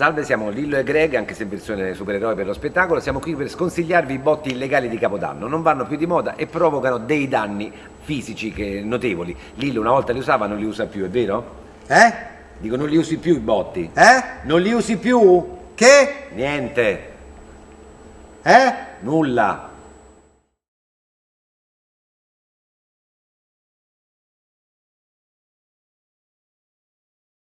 Salve, siamo Lillo e Greg, anche se in versione supereroe per lo spettacolo. Siamo qui per sconsigliarvi i botti illegali di Capodanno. Non vanno più di moda e provocano dei danni fisici che, notevoli. Lillo una volta li usava, non li usa più, è vero? Eh? Dico, non li usi più i botti. Eh? Non li usi più? Che? Niente. Eh? Nulla.